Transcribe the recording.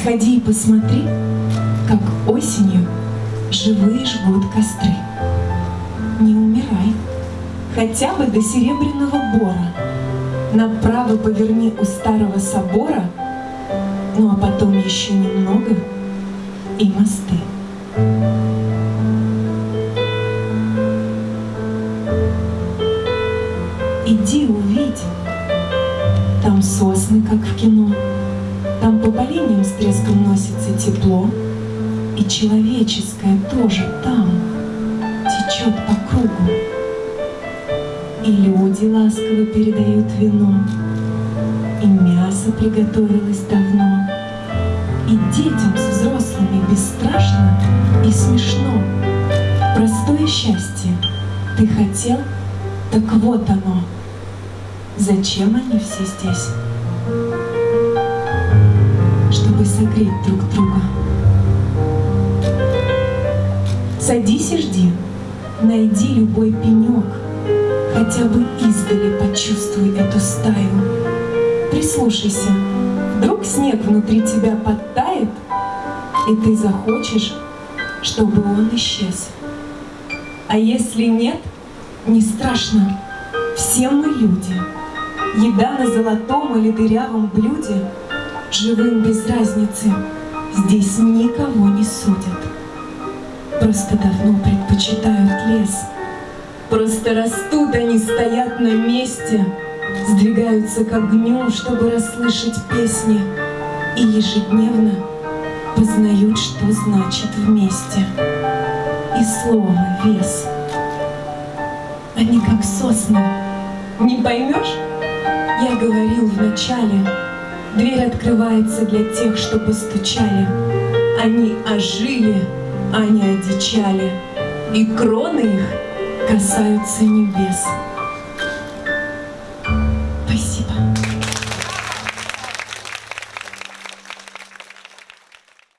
Сходи и посмотри, как осенью живые жгут костры. Не умирай, хотя бы до серебряного бора. Направо поверни у старого собора, ну а потом еще немного и мосты. Иди увидь, там сосны, как в кино, там по поленьям с треском носится тепло, И человеческое тоже там течет по кругу. И люди ласково передают вино, И мясо приготовилось давно, И детям с взрослыми бесстрашно и смешно. Простое счастье ты хотел, так вот оно. Зачем они все здесь? Чтобы согреть друг друга. Садись и жди, найди любой пенек, Хотя бы издали почувствуй эту стаю. Прислушайся, вдруг снег внутри тебя подтает, И ты захочешь, чтобы он исчез. А если нет, не страшно, все мы люди. Еда на золотом или дырявом блюде, Живым без разницы, здесь никого не судят. Просто давно предпочитают лес. Просто растут они, стоят на месте, Сдвигаются к огню, чтобы расслышать песни, И ежедневно познают, что значит вместе. И слово вес. Они как сосны. Не поймешь? Я говорил вначале, Дверь открывается для тех, что постучали. Они ожили, они одичали, И кроны их касаются небес.